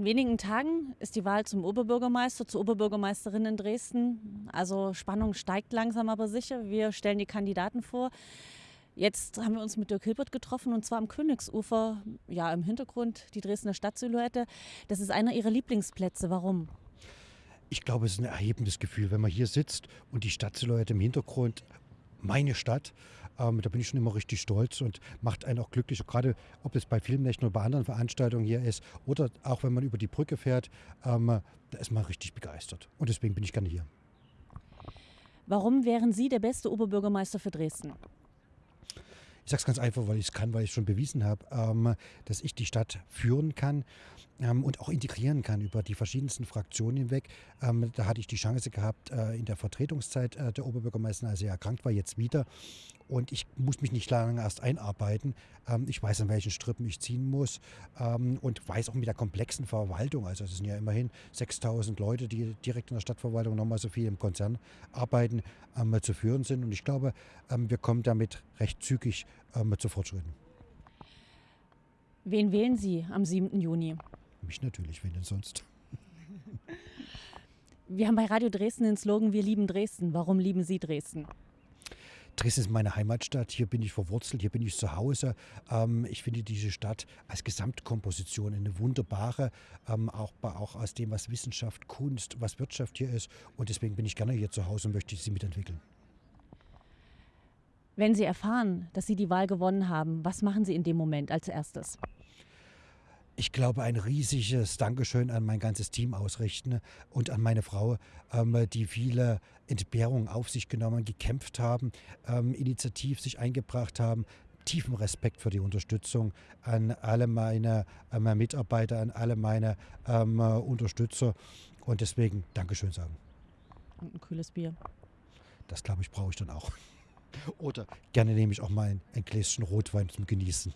In wenigen Tagen ist die Wahl zum Oberbürgermeister, zur Oberbürgermeisterin in Dresden. Also Spannung steigt langsam aber sicher. Wir stellen die Kandidaten vor. Jetzt haben wir uns mit Dirk Hilbert getroffen und zwar am Königsufer, ja im Hintergrund die Dresdner Stadtsilhouette. Das ist einer ihrer Lieblingsplätze. Warum? Ich glaube, es ist ein erhebendes Gefühl, wenn man hier sitzt und die Stadtsilhouette im Hintergrund, meine Stadt, ähm, da bin ich schon immer richtig stolz und macht einen auch glücklich. Gerade ob es bei Filmnächten oder bei anderen Veranstaltungen hier ist oder auch wenn man über die Brücke fährt, ähm, da ist man richtig begeistert. Und deswegen bin ich gerne hier. Warum wären Sie der beste Oberbürgermeister für Dresden? Ich sage es ganz einfach, weil ich es kann, weil ich es schon bewiesen habe, ähm, dass ich die Stadt führen kann ähm, und auch integrieren kann über die verschiedensten Fraktionen hinweg. Ähm, da hatte ich die Chance gehabt äh, in der Vertretungszeit äh, der Oberbürgermeisterin, als er erkrankt war, jetzt wieder. Und ich muss mich nicht lange erst einarbeiten. Ähm, ich weiß, an welchen Strippen ich ziehen muss ähm, und weiß auch mit der komplexen Verwaltung, also es sind ja immerhin 6000 Leute, die direkt in der Stadtverwaltung nochmal so viel im Konzern arbeiten, ähm, zu führen sind. Und ich glaube, ähm, wir kommen damit recht zügig ähm, zu Fortschritten. Wen wählen Sie am 7. Juni? Mich natürlich, wen denn sonst? Wir haben bei Radio Dresden den Slogan Wir lieben Dresden. Warum lieben Sie Dresden? Dresden ist meine Heimatstadt, hier bin ich verwurzelt, hier bin ich zu Hause. Ähm, ich finde diese Stadt als Gesamtkomposition eine wunderbare, ähm, auch, auch aus dem, was Wissenschaft, Kunst, was Wirtschaft hier ist. Und deswegen bin ich gerne hier zu Hause und möchte sie mitentwickeln. Wenn Sie erfahren, dass Sie die Wahl gewonnen haben, was machen Sie in dem Moment als erstes? Ich glaube, ein riesiges Dankeschön an mein ganzes Team ausrichten und an meine Frau, ähm, die viele Entbehrungen auf sich genommen, gekämpft haben, ähm, initiativ sich eingebracht haben. Tiefen Respekt für die Unterstützung an alle meine, an meine Mitarbeiter, an alle meine ähm, Unterstützer und deswegen Dankeschön sagen. Und ein kühles Bier. Das glaube ich, brauche ich dann auch. Oder gerne nehme ich auch mal ein, ein Gläschen Rotwein zum Genießen.